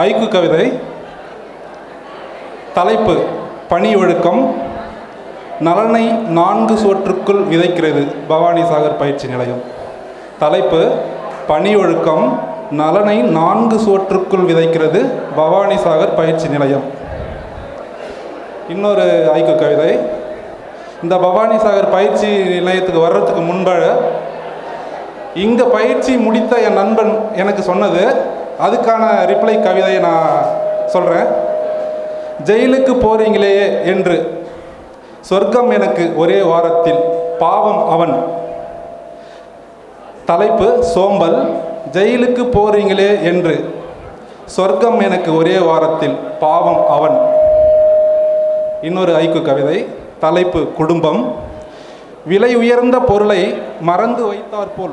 ஐக்கு கவிதை தலைப்பு பணி ஒழுக்கம் நலனை நான்கு சுவற்றுக்குள் விதைக்கிறது பவானி சாகர் பயிற்சி நிலையம். தலைப்பு பணி ஒழுக்கம் நலனை நான்கு சுவற்றுக்குள் விதைக்கிறது பவானி சாகர் பயிற்சி நிலையம். இன்னொரு ஐக்கு கவிதை இந்த பவானி சாகர் பயிற்சி நிலையத்துக்கு வர்றதுக்கு முன்பு இங்கே பயிற்சி முடித்த என் நண்பன் எனக்கு சொன்னது அதுக்கான ரிப்ளை கவிதையை நான் சொல்கிறேன் ஜெயிலுக்கு போறீங்களே என்று. சொர்க்கம் எனக்கு ஒரே வாரத்தில். பாவம் அவன். தலைப்பு சோம்பல். ஜெயிலுக்கு போறீங்களே என்று. சொர்க்கம் எனக்கு ஒரே வாரத்தில். பாவம் அவன். இன்னொரு ஐக்கு கவிதை. தலைப்பு குடும்பம். விலை உயர்ந்த பொருளை மறந்து வைத்தாற்போல்.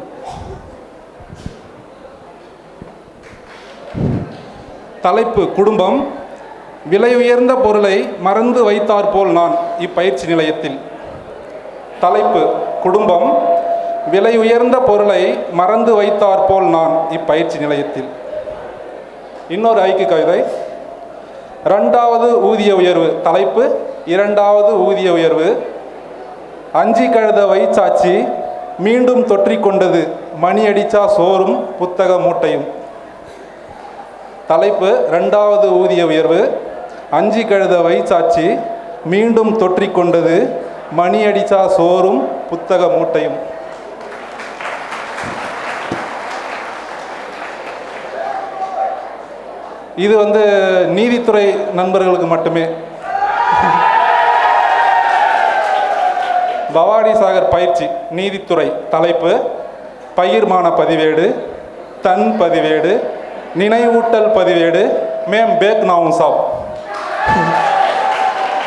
தலைப்பு குடும்பம் விலை உயர்ந்த பொருளை மறந்து வைத்தாற்போல் நான் இப்பயிற்சி நிலையத்தில். தலைப்பு குடும்பம் விலை உயர்ந்த பொருளை மறந்து வைத்தாற்போல் நான் இப்பயிற்சி நிலையத்தில். இன்னொரு ஐக்கு கவிதை. ரெண்டாவது ஊதிய உயர்வு தலைப்பு இரண்டாவது ஊதிய உயர்வு. அஞ்சி கழுத வைச்சாச்சி மீண்டும் தொற்றிக்கொண்டது மணி அடிச்சா சோறும் புத்தக மூட்டையும். தலைப்பு ரெண்டாவது ஊதிய உயர்வு. அஞ்சு கழுத வயிற்சாட்சி மீண்டும் தொற்றிக்கொண்டது மணி அடிச்சா சோறும் புத்தக மூட்டையும். இது வந்து நீதித்துறை நண்பர்களுக்கு மட்டுமே. பவானி சாகர் பயிற்சி நீதித்துறை தலைப்பு. பயிர்மான பதிவேடு தன் பதிவேடு நினைவூட்டல் பதிவேடு. மேம் பேக் நாவும் சாப்.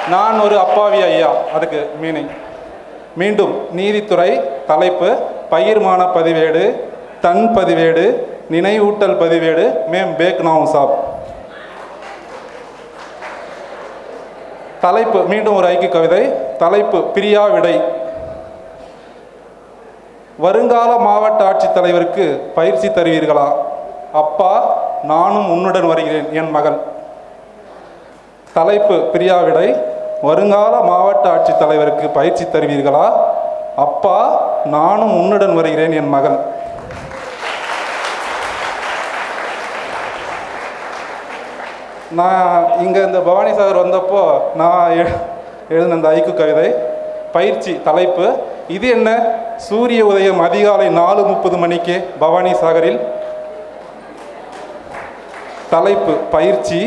நான் ஒரு அப்பாவி ஐயா. அதுக்கு மீனிங் மீண்டும் நீதித்துறை தலைப்பு பயிர்மான பதிவேடு தன் பதிவேடு நினைவூட்டல் பதிவேடு மேம் பேக் நாவும் சாப். தலைப்பு மீண்டும் ஒரு ஐக்கிய கவிதை. தலைப்பு பிரியா விடை. வருங்கால மாவட்ட ஆட்சித்தலைவருக்கு பயிற்சி தருவீர்களா? அப்பா நானும் உன்னுடன் வருகிறேன் என் மகள் தலைப்பு பிரியாவிடை வருங்கால மாவட்ட ஆட்சித்தலைவருக்கு பயிற்சி தருவீர்களா? அப்பா நானும் உன்னுடன் வருகிறேன் என் மகள் நான் இங்கே இந்த பவானி சாகர் வந்தப்போ நான் எ- எழுதின இந்த ஐக்கு கவிதை. பயிற்சி தலைப்பு. இது என்ன? சூரிய உதயம் அதிகாலை நாலு முப்பது மணிக்கு பவானி சாகரில் தலைப்பு பயிற்சி.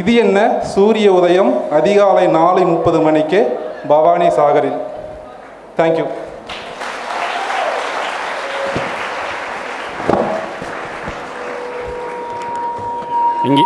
இது என்ன? சூரிய உதயம் அதிகாலை நாலு முப்பது மணிக்கு பவானி சாகரில். தேங்க்யூ இங்கே.